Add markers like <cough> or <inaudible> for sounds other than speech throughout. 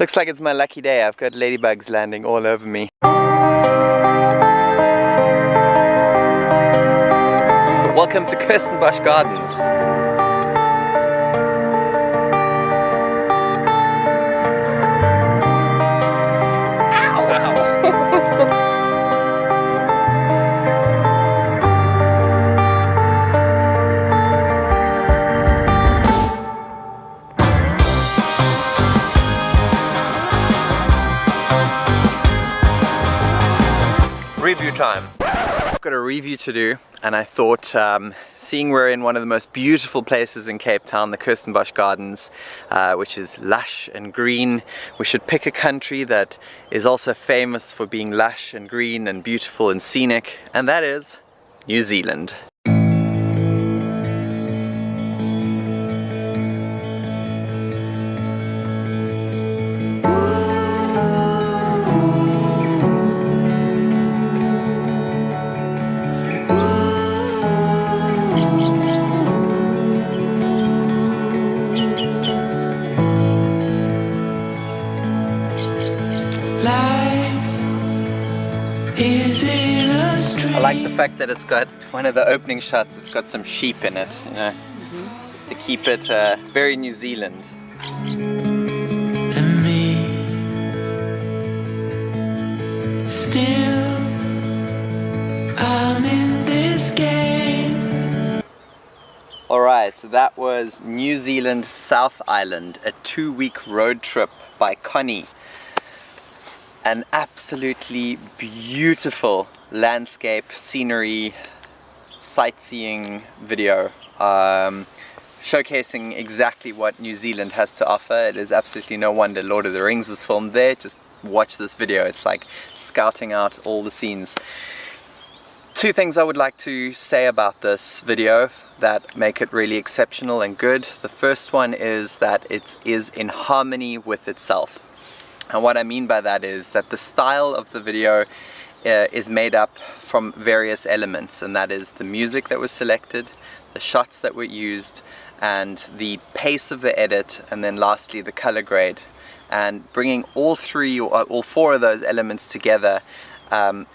Looks like it's my lucky day. I've got ladybugs landing all over me. Welcome to Kirstenbosch Gardens. Time. I've got a review to do and I thought um, seeing we're in one of the most beautiful places in Cape Town, the Kirstenbosch Gardens, uh, which is lush and green, we should pick a country that is also famous for being lush and green and beautiful and scenic and that is New Zealand. I like the fact that it's got one of the opening shots, it's got some sheep in it, you know, mm -hmm. just to keep it uh, very New Zealand. And me, still, I'm in this game. Alright, so that was New Zealand South Island, a two-week road trip by Connie an absolutely beautiful landscape, scenery, sightseeing video um, showcasing exactly what New Zealand has to offer. It is absolutely no wonder Lord of the Rings is filmed there. Just watch this video. It's like scouting out all the scenes. Two things I would like to say about this video that make it really exceptional and good. The first one is that it is in harmony with itself. And what I mean by that is that the style of the video uh, is made up from various elements and that is the music that was selected, the shots that were used, and the pace of the edit, and then lastly the color grade. And bringing all three or all four of those elements together um,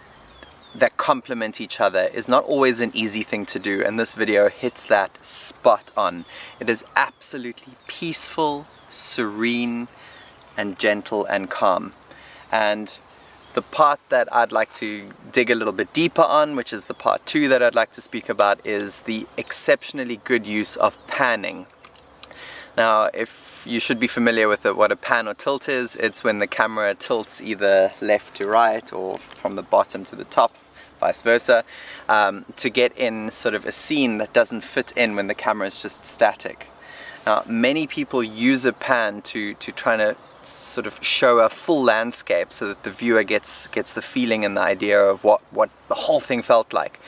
that complement each other is not always an easy thing to do and this video hits that spot on. It is absolutely peaceful, serene, and gentle and calm. And the part that I'd like to dig a little bit deeper on, which is the part two that I'd like to speak about, is the exceptionally good use of panning. Now, if you should be familiar with it, what a pan or tilt is, it's when the camera tilts either left to right or from the bottom to the top, vice versa, um, to get in sort of a scene that doesn't fit in when the camera is just static. Now, many people use a pan to, to try to sort of show a full landscape so that the viewer gets gets the feeling and the idea of what what the whole thing felt like.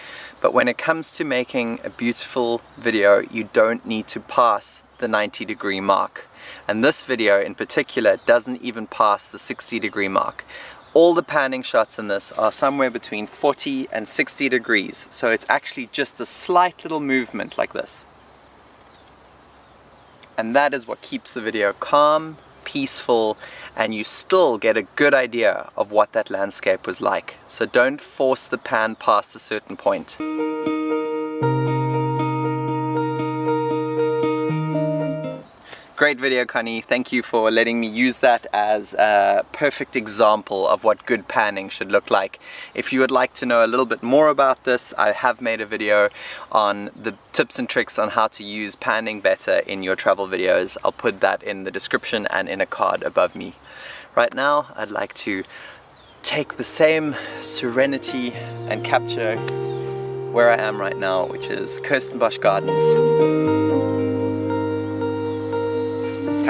But when it comes to making a beautiful video you don't need to pass the 90 degree mark. And this video in particular doesn't even pass the 60 degree mark. All the panning shots in this are somewhere between 40 and 60 degrees. So it's actually just a slight little movement like this. And that is what keeps the video calm peaceful and you still get a good idea of what that landscape was like. So don't force the pan past a certain point. Great video Connie, thank you for letting me use that as a perfect example of what good panning should look like. If you would like to know a little bit more about this, I have made a video on the tips and tricks on how to use panning better in your travel videos. I'll put that in the description and in a card above me. Right now, I'd like to take the same serenity and capture where I am right now, which is Kirstenbosch Gardens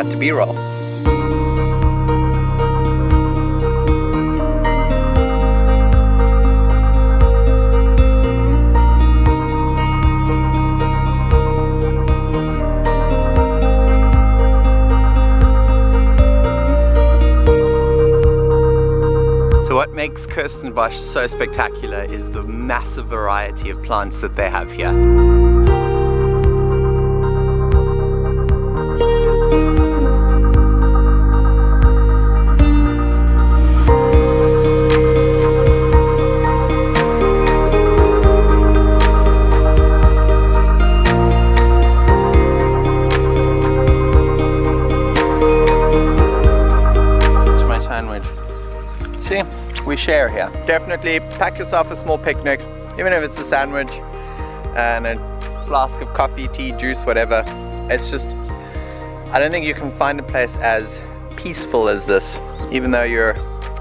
cut to b-roll. So what makes Kirstenbosch so spectacular is the massive variety of plants that they have here. We share here. Definitely pack yourself a small picnic, even if it's a sandwich and a flask of coffee, tea, juice, whatever. It's just, I don't think you can find a place as peaceful as this, even though you're,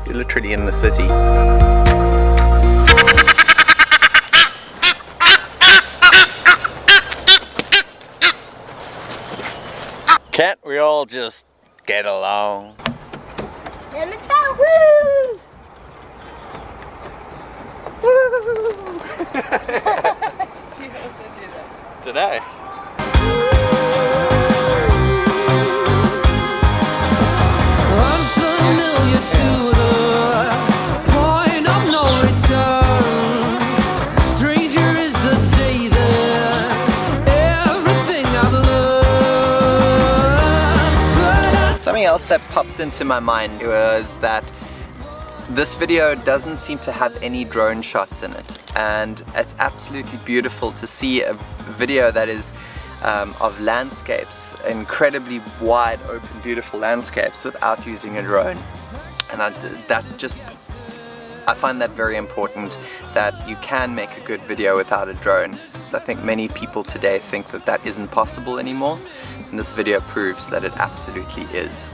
you're literally in the city. Can't we all just get along? Woo! <laughs> Woo! <laughs> Today. Else that popped into my mind was that this video doesn't seem to have any drone shots in it. And it's absolutely beautiful to see a video that is um, of landscapes, incredibly wide open beautiful landscapes without using a drone. And I, that just I find that very important that you can make a good video without a drone. So I think many people today think that that isn't possible anymore and this video proves that it absolutely is.